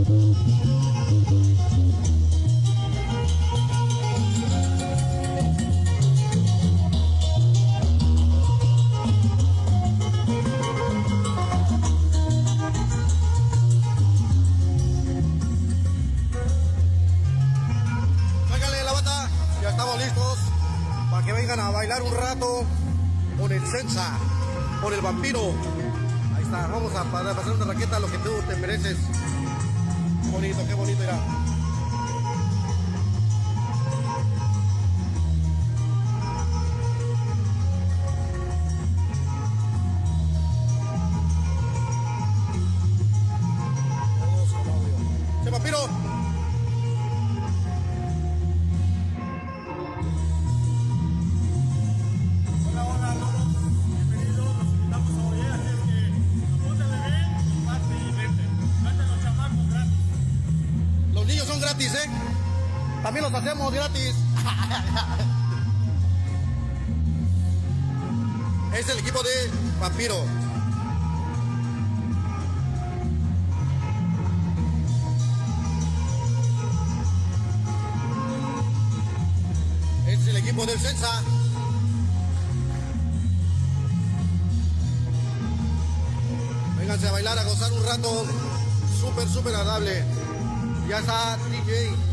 ハハハハ! Hacemos gratis. Es el equipo de Vampiro. Es el equipo del Sensa. Vénganse a bailar, a gozar un rato. Súper, súper agradable. Ya está DJ.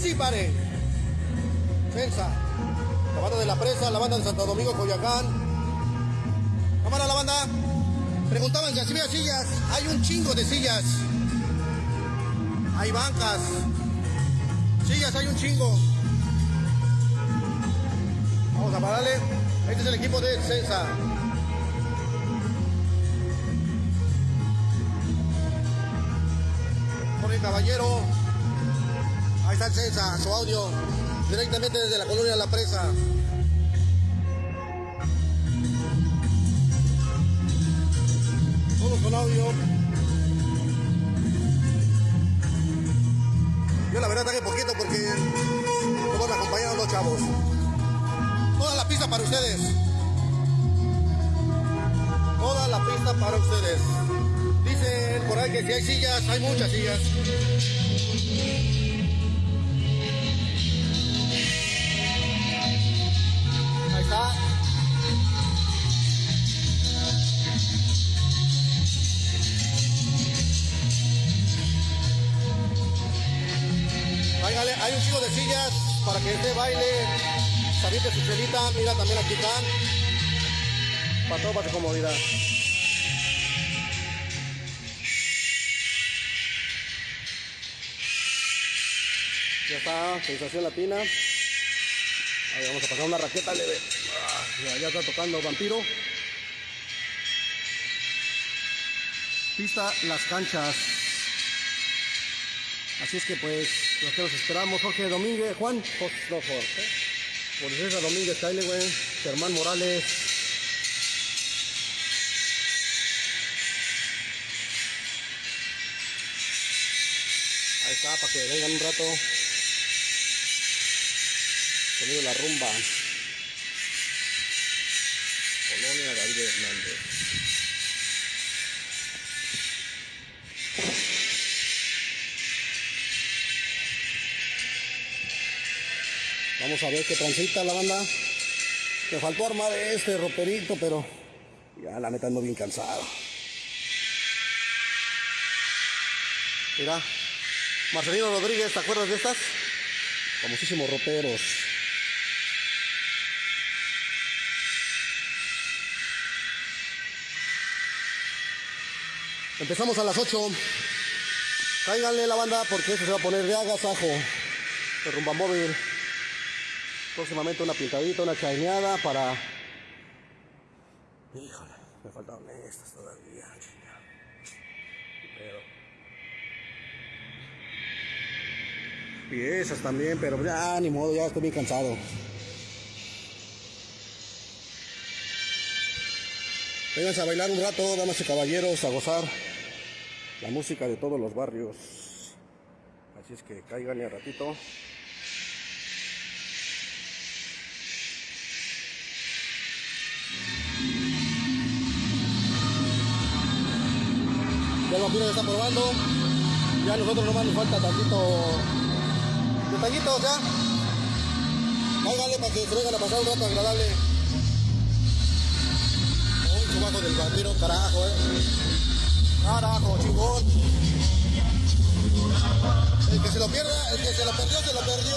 Sí, pare. Sensa. La banda de la presa, la banda de Santo Domingo, Coyacán. Cámara la banda. Preguntaban si había sillas. Hay un chingo de sillas. Hay bancas. Sillas hay un chingo. Vamos a pararle. Este es el equipo de Sensa. Jorge Caballero. Ahí está Sensa, su audio. Directamente desde la colonia La Presa. Todos con audio. Yo la verdad traje poquito porque no van acompañados los chavos. Toda la pista para ustedes. Toda la pista para ustedes. Dicen por ahí que si hay sillas, hay muchas sillas. Un chico de sillas para que este baile, salir su celita, mira también aquí están. Para todo, para tu comodidad. Ya está, sensación latina. Ahí vamos a pasar una raqueta leve. Ah, ya está tocando vampiro. Pista Las Canchas. Así es que pues, los que nos esperamos, Jorge Domínguez, Juan, Jorge, no, Jorge, Domínguez, güey, Germán Morales. Ahí está, para que vengan un rato. Sonido la rumba. Colonia David Hernández. Vamos a ver qué transita la banda. Me faltó armar este roperito, pero ya la neta ando bien cansado. Mira, Marcelino Rodríguez, ¿te acuerdas de estas? Famosísimos roperos. Empezamos a las 8. Cáiganle la banda porque esto se va a poner de agasajo. De rumba móvil. Próximamente una pintadita, una chaineada para. Híjole, me faltaron estas todavía. Pero. Piezas también, pero ya ni modo, ya estoy bien cansado. Vénganse a bailar un rato, damas y caballeros, a gozar la música de todos los barrios. Así es que caigan a ratito. Ya está probando. Ya a nosotros nomás nos falta tantito. Detallitos ya. Cáigale para que se vengan a pasar un rato agradable. Un chubaco del vampiro, carajo, eh. Carajo, chingón. El que se lo pierda, el que se lo perdió, se lo perdió.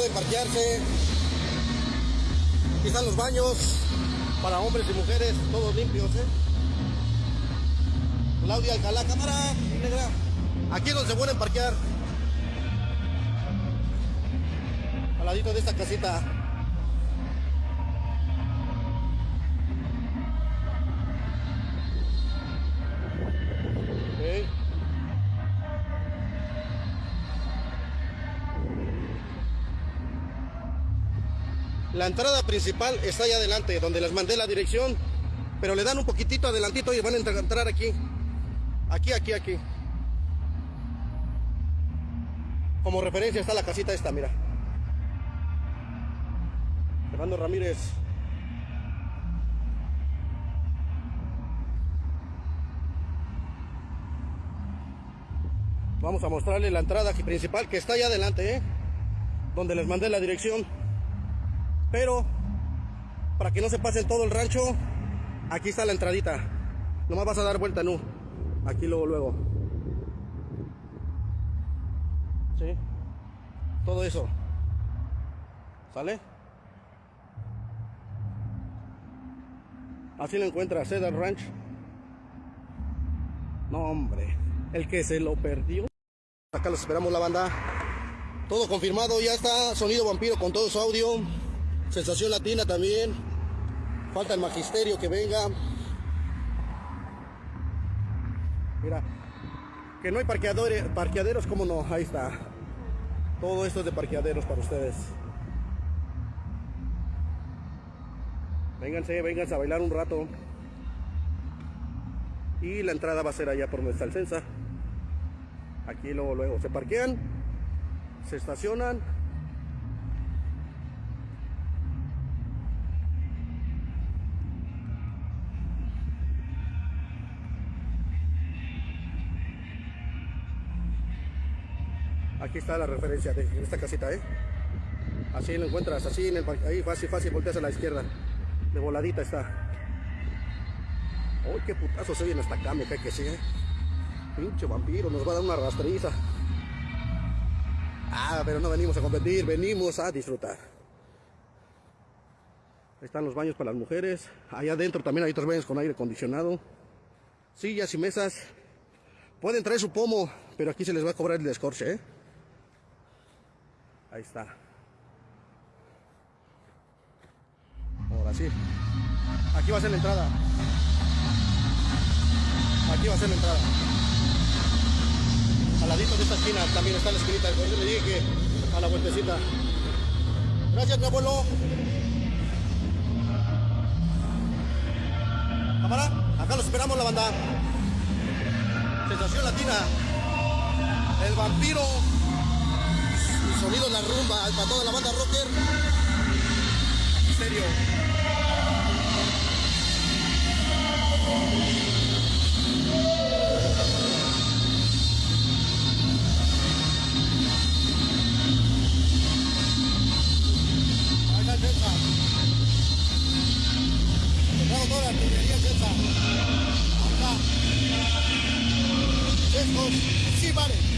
pueden parquearse. Aquí están los baños para hombres y mujeres, todos limpios, ¿eh? Claudia Alcalá, cámara negra. Aquí es donde se pueden parquear. Al ladito de esta casita. La entrada principal está allá adelante, donde les mandé la dirección, pero le dan un poquitito adelantito y van a entrar- aquí. Aquí, aquí, aquí. Como referencia está la casita esta, mira. Fernando Ramírez. Vamos a mostrarle la entrada principal que está allá adelante, ¿eh? Donde les mandé la dirección. Pero, para que no se pasen todo el rancho, aquí está la entradita. Nomás vas a dar vuelta, no. Aquí luego, luego. Sí. Todo eso. ¿Sale? Así lo encuentra Cedar Ranch. No, hombre. El que se lo perdió. Acá los esperamos la banda. Todo confirmado, ya está. Sonido vampiro con todo su audio. Sensación latina también. Falta el magisterio que venga. Mira. Que no hay parqueadores, parqueaderos, como no. Ahí está. Todo esto es de parqueaderos para ustedes. Vénganse, vénganse a bailar un rato. Y la entrada va a ser allá por donde está el. Aquí luego, luego se parquean, se estacionan. Aquí está la referencia de esta casita, ¿eh? Así lo encuentras, así en el ahí fácil, fácil, volteas a la izquierda. De voladita está. ¡Uy, qué putazo se oye en esta cama! Que que sí, ¿eh? Pinche vampiro, nos va a dar una rastriza. Ah, pero no venimos a competir, venimos a disfrutar. Están los baños para las mujeres. Allá adentro también hay otros baños con aire acondicionado. Sillas y mesas. Pueden traer su pomo, pero aquí se les va a cobrar el descorche, ¿eh? Ahí está. Ahora sí. Aquí va a ser la entrada. Aquí va a ser la entrada. Al ladito de esta esquina también está la esquinita. Por eso le dije que a la vueltecita. Gracias, mi abuelo. Cámara, acá los esperamos la banda. Sensación latina. El vampiro. Sonido la rumba para toda la banda rocker. Misterio. Ahí está Celsa. Trago toda la artillería Celsa. Acá. Estos sí vale.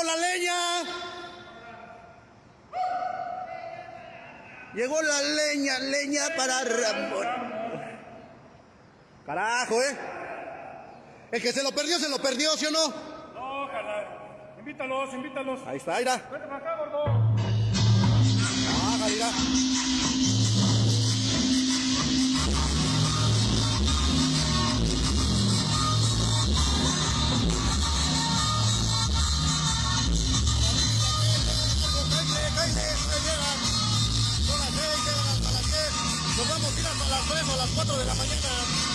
Llegó la leña. Llegó la leña, leña para Ramón. Carajo, ¿eh? El que se lo perdió, se lo perdió, ¿sí o no? No, ojalá. Invítalos, invítalos. Ahí está, mira. Vete para acá, gordo. Ah, mira. A las 3 o las 4 de la mañana.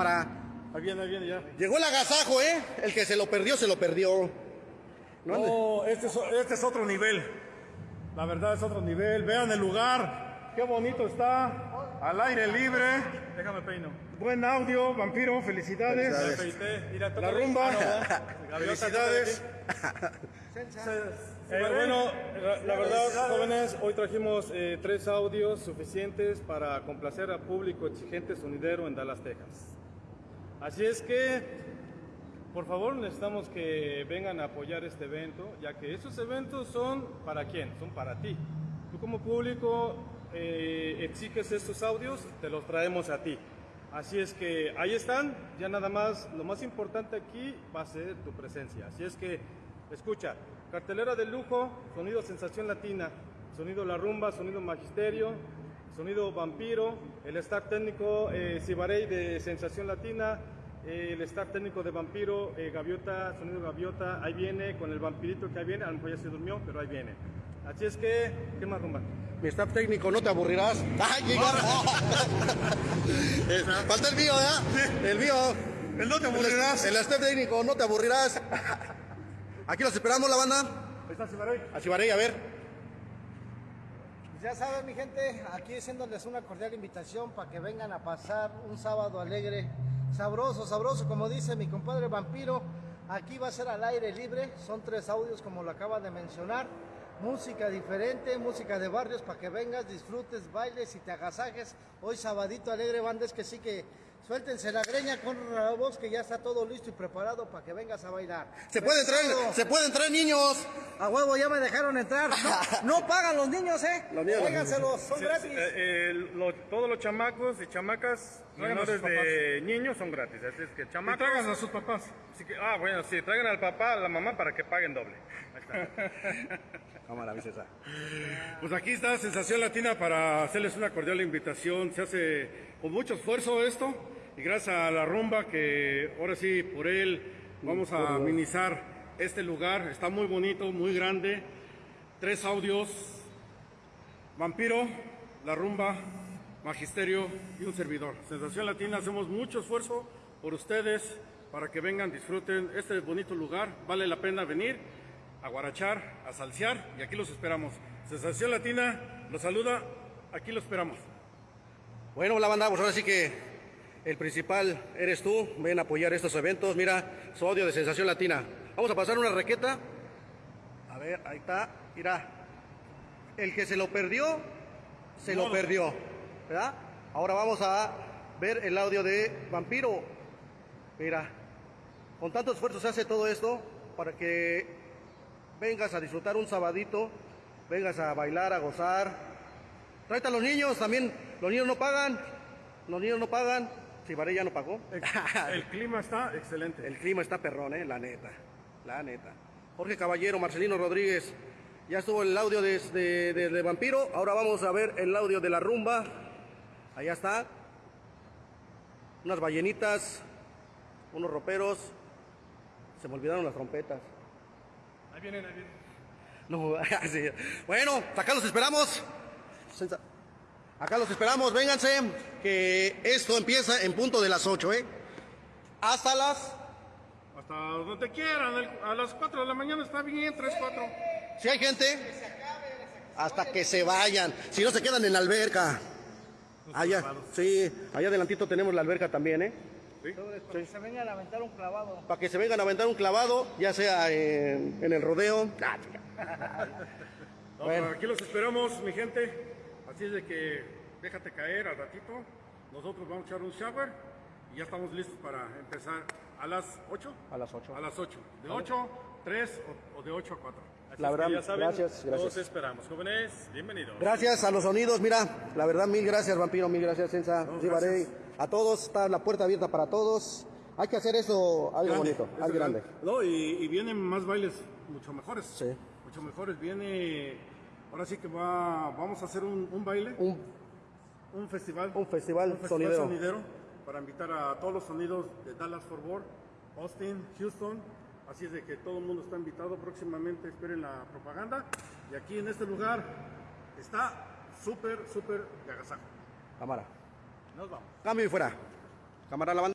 Cámara. Ahí viene, ahí viene ya. Llegó el agasajo, ¿eh? El que se lo perdió, se lo perdió. No, No, este es, este es otro nivel. La verdad es otro nivel. Vean el lugar. Qué bonito está. Al aire libre. Déjame peino. Buen audio, vampiro. Felicidades. Felicidades. La rumba. Felicidades. Eh, bueno, la, la verdad, jóvenes, hoy trajimos eh, tres audios suficientes para complacer al público exigente sonidero en Dallas, Texas. Así es que, por favor, necesitamos que vengan a apoyar este evento, ya que estos eventos son para quién, son para ti. Tú como público eh, exiges estos audios, te los traemos a ti. Así es que ahí están, ya nada más, lo más importante aquí va a ser tu presencia. Así es que, escucha, cartelera de lujo, sonido sensación latina, sonido la rumba, sonido magisterio, sonido vampiro, el staff técnico eh, Cibarey de sensación latina, eh, el staff técnico de vampiro, eh, gaviota, sonido gaviota, ahí viene con el vampirito que ahí viene, a lo mejor ya se durmió, pero ahí viene. Así es que, ¿qué más rumba? Mi staff técnico, no te aburrirás. ¡Ay! Eh, Falta el mío, ¿ya? El mío. El no te aburrirás. El staff técnico, no te aburrirás. Aquí los esperamos, la banda. Ahí está Cibarey. A Cibarey, a ver. Ya saben, mi gente, aquí haciéndoles una cordial invitación para que vengan a pasar un sábado alegre, sabroso, sabroso, como dice mi compadre Vampiro. Aquí va a ser al aire libre, son tres audios como lo acaba de mencionar. Música diferente, música de barrios para que vengas, disfrutes, bailes y te agasajes. Hoy sabadito alegre, bandes que sí que suéltense la greña con la voz que ya está todo listo y preparado para que vengas a bailar. Se pueden traer, se pueden traer niños. A huevo, ya me dejaron entrar. No, no pagan los niños, ¿eh? Los niños. Son Sí, gratis. eh, eh, lo- todos los chamacos y chamacas menores de niños son gratis. Así es que Y chamacos. traigan a sus papás. Así que, ah, bueno, sí, traigan al papá, a la mamá para que paguen doble. Ahí está. Cámara. Pues aquí está Sensación Latina para hacerles una cordial invitación. Se hace con mucho esfuerzo esto y gracias a la rumba que ahora sí por él vamos a amenizar este lugar. Está muy bonito, muy grande. Tres audios. Vampiro, la rumba Magisterio y un servidor. Sensación Latina, hacemos mucho esfuerzo por ustedes para que vengan, disfruten este bonito lugar. Vale la pena venir a guarachar, a salsear y aquí los esperamos. Sensación Latina los saluda, aquí los esperamos. Bueno, la banda, pues ahora sí que el principal eres tú. Ven a apoyar estos eventos. Mira, su audio de Sensación Latina. Vamos a pasar una requeta. A ver, ahí está. Mira, el que se lo perdió, se lo perdió. ¿Verdad? Ahora vamos a ver el audio de Vampiro. Mira, con tanto esfuerzo se hace todo esto para que vengas a disfrutar un sabadito, vengas a bailar, a gozar, Tráete a los niños, también los niños no pagan, los niños no pagan. Varey ya no pagó. El clima está excelente. El clima está perrón, eh, la neta, la neta. Jorge Caballero, Marcelino Rodríguez, ya estuvo el audio de, de- de- de Vampiro, ahora vamos a ver el audio de la rumba. Allá está. Unas ballenitas, unos roperos. Se me olvidaron las trompetas. Ahí vienen, ahí vienen. No, sí. Bueno, acá los esperamos. Acá los esperamos, vénganse, que esto empieza en punto de las 8, ¿eh? Hasta las... Hasta donde quieran, el- a las 4 de la mañana está bien, 3, 4. Si hay gente, hasta que se vayan. Si no se quedan en la alberca. Allá, sí, allá adelantito tenemos la alberca también, ¿eh? Para que se vengan a aventar un clavado. Para que se vengan a aventar un clavado, ya sea en, en el rodeo. No, Bueno. aquí los esperamos, mi gente. Así es de que déjate caer al ratito. Nosotros vamos a echar un shower y ya estamos listos para empezar a las 8. A las 8. A las 8. De 8, 3 o, o de 8 a 4. Así La es que verdad, ya saben, gracias, gracias. Los esperamos. Jóvenes, bienvenidos. Gracias a los sonidos, mira, la verdad, mil gracias, Vampiro, mil gracias, Sensa, No, Ribarey. A todos, está la puerta abierta para todos. Hay que hacer eso algo bonito, Es algo grande. No, y, y vienen más bailes mucho mejores. Sí. Mucho mejores. Viene. Ahora sí que va, vamos a hacer un, un baile, Un, un festival. un festival festival sonidero. para invitar a todos los sonidos de Dallas Fort Worth, Austin, Houston. Así es de que todo el mundo está invitado. Próximamente esperen la propaganda. Y aquí en este lugar está súper, súper de agasajo. Cámara. Nos vamos. Cambio y fuera. Cámara la banda.